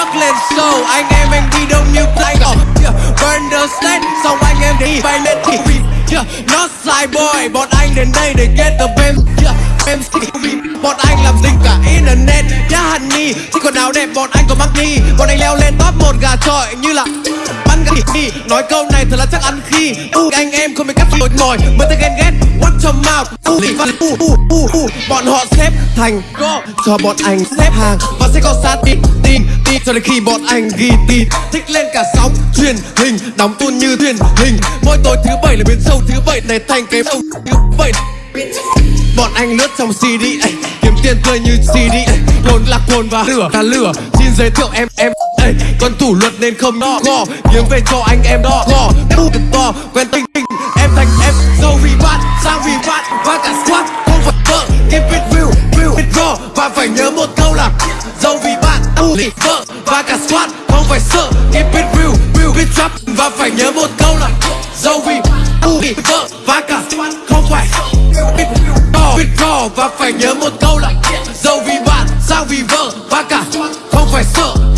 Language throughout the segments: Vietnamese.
bước lên show anh em anh đi đông như play oh, yeah. burn the stage xong anh em đi bay lên thì yeah. not side boy bọn anh đến đây để get the bam yeah. MC bọn anh làm dịch cả internet nhá yeah honey chỉ còn áo đẹp bọn anh có mắc đi bọn anh leo lên top một gà trọi như là bắn gà đi nói câu thật là chắc ăn khi u anh em không biết cách mệt mỏi mới tới ghen ghét what your mouth. U văn u u u u. Bọn họ xếp thành go cho bọn anh xếp hàng. Và sẽ có sát tin tin tin. Cho đến khi bọn anh ghi tin thích lên cả sóng truyền hình. Đóng tuôn như thuyền hình. Mỗi tối thứ bảy là biến sâu thứ bảy. Này thành cái sâu thứ bảy. Bọn anh lướt trong CD ấy, Kiếm tiền tươi như CD ấy, lồn lạc hồn và lửa cả lửa. Xin giới thiệu em em ay, Con thủ luật nên không đo gò Kiếm về cho anh em đo gò bu cực to quen tình tình Em thành em dâu vì bạn Sang vì bạn và cả squad Không phải vợ. Keep it real real it raw. Và phải nhớ một câu là Dâu vì bạn u vì vợ. Và cả squad Không phải sợ. Keep it real real it trap Và phải nhớ một câu là Dâu vì u vì vợ. Và cả squad Không phải biết to it raw. Và phải nhớ một câu là dâu vì bạn sang vì vợ. Và cả không phải sợ.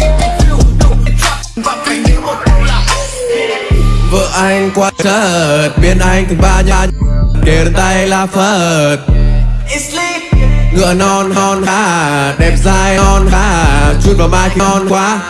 Anh quá chợt biến anh thành ba nhà kề tay là phật. Ngựa non hòn hà đẹp dai non hà chút vào mai khi non quá